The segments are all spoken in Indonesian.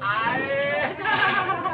Ayo.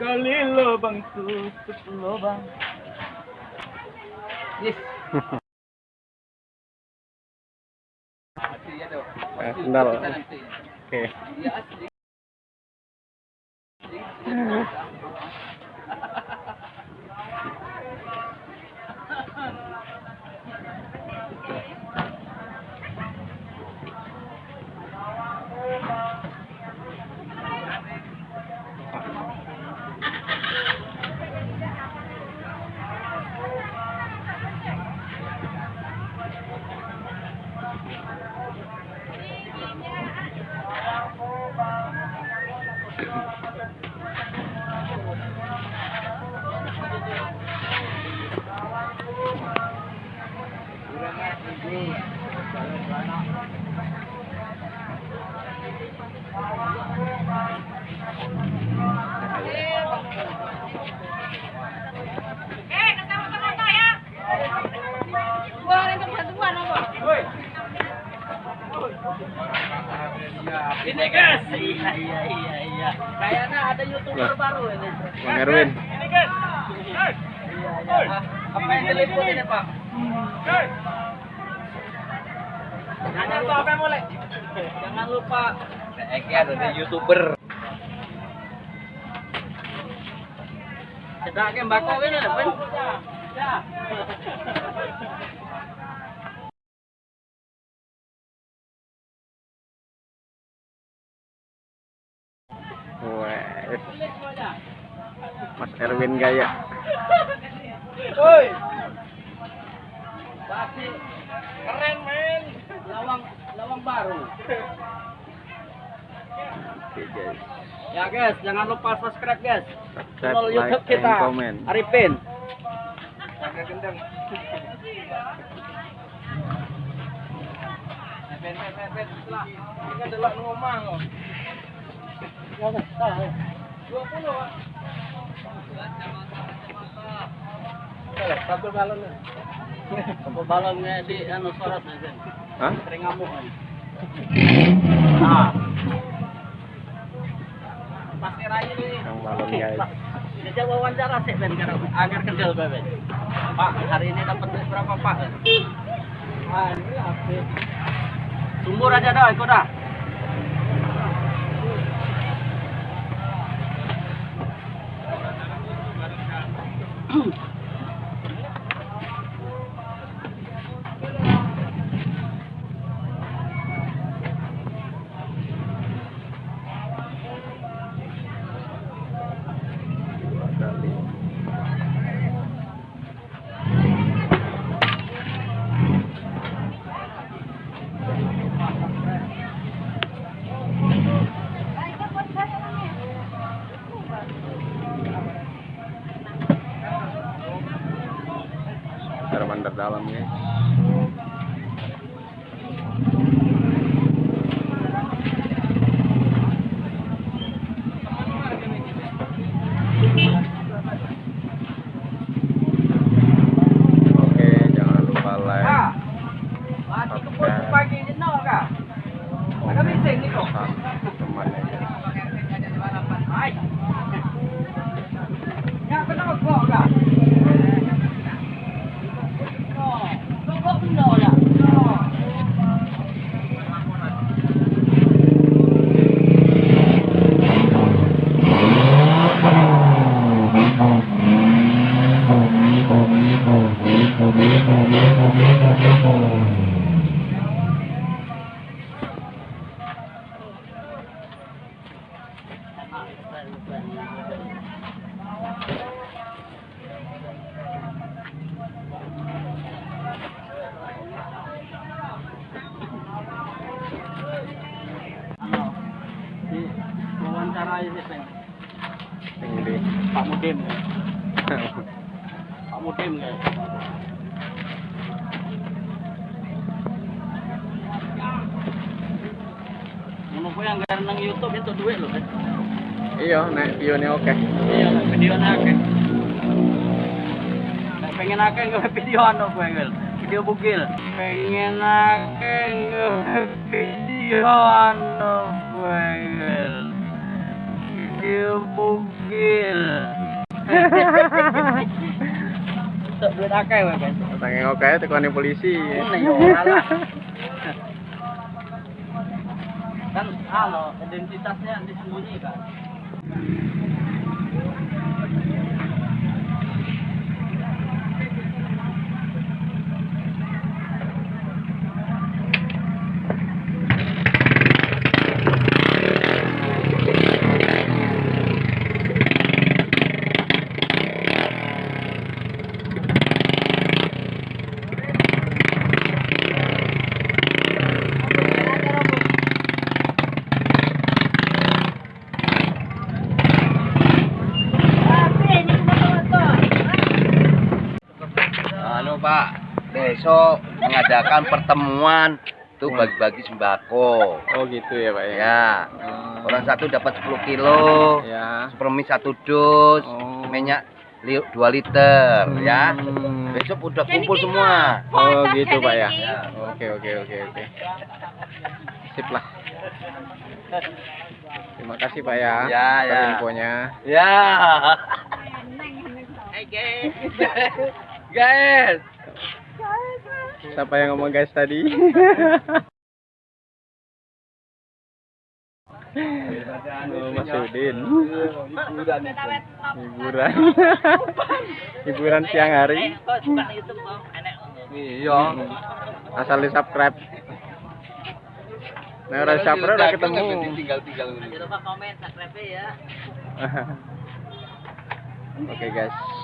Kali lubang tutup lubang. Yes. Eh, sendal. Oke. Eh, Ini guys. Iya iya iya iya. Kayaknya ada youtuber Lah. baru ini. Bang Erwin. Ini guys. Iya iya. Apa yang telepon ini pak? Nanya tuh apa yang boleh? Jangan lupa. Eki ada youtuber. Sedang ke mbako ini depan. Ya. Wes. Mas Erwin gaya. Woi. Pasti keren men. Lawang lawang baru. Oke guys. Ya guys, jangan lupa subscribe guys. Subscribe, Channel like, YouTube kita. and comment. Arifin. Ini adalah ngomong. Pak. Satu balonnya. Kebalangnya di anu sorot aja. Hah? Sering ngamuk aja. Nah. Pasti raya ini. Yang balon ya. Jajal wawancara sih Ben agar kendel Ben. Pak, hari ini dapat berapa Pak? Ah, ini apa? Sumur aja dah, ikut dah. Mm-hmm. standar dalamnya Gak nang YouTube itu duit loh. kan? Iya, naik view-nya oke. Iya, video akeh. Nek pengen akeh gawe video anu gue, Gil. Video bugil. Pengen akeh gawe video anu gue, Gil. Video bugil. Sok duit akeh gue, kan. Oke, tekani polisi. Yo ora alo identitasnya disembunyikan. Anu Pak, besok mengadakan pertemuan tuh bagi-bagi sembako. Oh gitu ya Pak ya. Ya, Oh. orang satu dapat 10 kilo, Ya. supermi satu dus, Oh. minyak 2 liter, ya. Hmm. Besok udah kumpul semua. Oh gitu Pak ya. Ya. Oke oke oke oke. Sip lah. Terima kasih Pak ya. Ya, atas ya. infonya. Ya. Hey guys. Guys. Siapa yang ngomong guys tadi? oh, Mas Udin. Hiburan. Hiburan siang hari. Kok suka YouTube kok? Enak. Iya. Asal di subscribe. Nah, udah subscribe udah ketemu. Tinggal-tinggal. Jangan lupa komen, subscribe ya. Oke guys.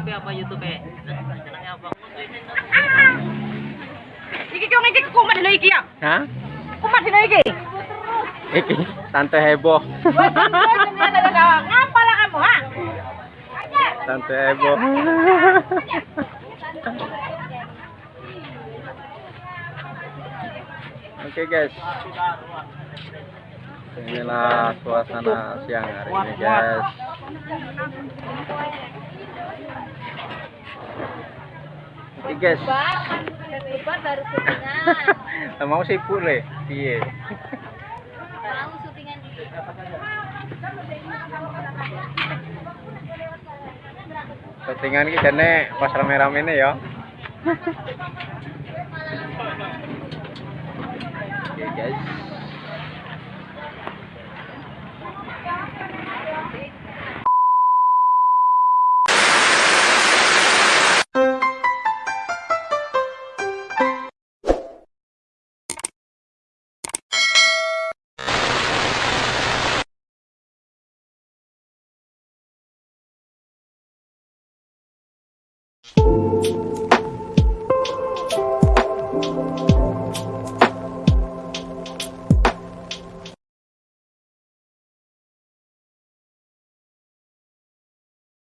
YouTube apa YouTube? Channelnya apa? Iki kau ngiki kumat dino iki ya. Hah? Kumat dino iki. Iki tante heboh. Ngapa lah kamu ha? Tante heboh. Oke guys. Inilah suasana siang hari ini guys. Oke guys. Lebar baru syutingan. Mau sibuk le. Piye? Mau syutingan dulu. Settingan iki jane pas rame-rame ne ya.